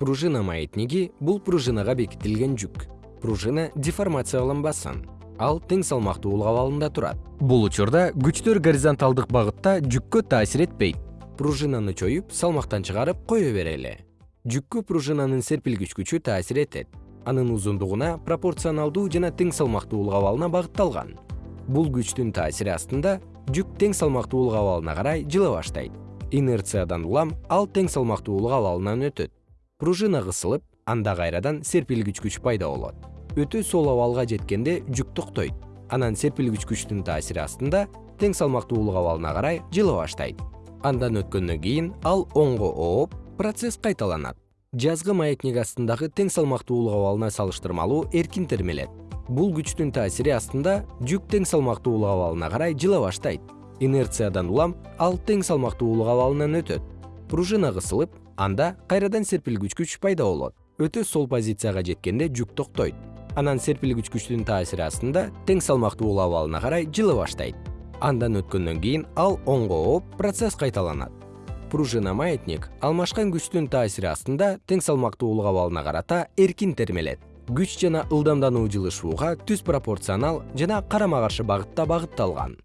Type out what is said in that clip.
пружина маятниги бул пружинага бекитилген жүк. Пружина деформацияланбасын ал тең салмактуулук абалында турат. Бул учурда күчтөр горизонталдык багытта жүккө таасир этпейт пружинаны чоюп салмактан чыгарып кое берели жүккө пружинанын серпилгич күчү таасир этет. Анын узундугуна пропорционалдуу жана тең салмактуулук абалына багытталган. Бул күчтүн таасири астында жүк тең салмактуулук абалына карай жыла баштайт. Инерциядан улам ал тең салмактуулук абалынан өтөт пружина кысылып анда кайрадан серпилгич күч пайда болот. Өтө сол абалга жеткенде жүк токтойт. Анан серпилгич күчтүн таасири астында тең салмактуулук абалына карай жыла баштайт. Андан өткөндөн кийин ал оңго ооп процесс кайталанат. Жазгы маятник астындагы тең салмактуулук абалына салыштырмалуу эркин термелет. Бул күчтүн таасири астында жүк тең салмактуулук абалына карай жыла баштайт. Инерциядан улам ал тең салмактуулук абалынан өтөт. Пружина кысылып анда кайрадан серпилгүч күч пайда болот. Өтө сол позицияга жеткенде жүк токтойт. Анан серпилгүч күчтүн таасири астында тең салмактуулук абалына карай жыла баштайт. Андан өткөндөн кийин ал оңго ооп процесс кайталанат. Пружина маятник алмашкан күчтүн таасири астында тең салмактуулук абалына карата эркин термелет. Күч жана ылдамдануу жылышууга түз пропорционал жана карама каршы багытта багытталган